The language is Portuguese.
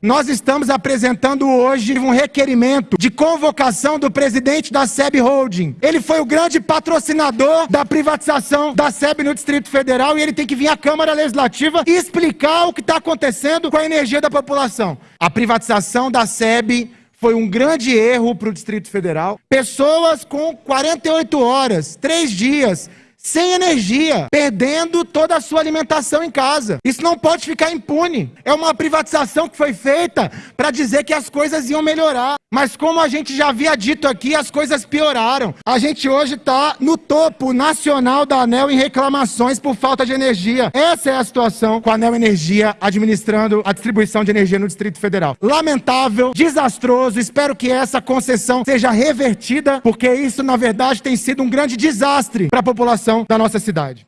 nós estamos apresentando hoje um requerimento de convocação do presidente da SEB Holding. Ele foi o grande patrocinador da privatização da SEB no Distrito Federal e ele tem que vir à Câmara Legislativa e explicar o que está acontecendo com a energia da população. A privatização da SEB foi um grande erro para o Distrito Federal. Pessoas com 48 horas, três dias, sem energia, perdendo toda a sua alimentação em casa. Isso não pode ficar impune. É uma privatização que foi feita para dizer que as coisas iam melhorar. Mas como a gente já havia dito aqui, as coisas pioraram. A gente hoje está no topo nacional da ANEL em reclamações por falta de energia. Essa é a situação com a ANEL Energia administrando a distribuição de energia no Distrito Federal. Lamentável, desastroso. Espero que essa concessão seja revertida, porque isso, na verdade, tem sido um grande desastre para a população da nossa cidade.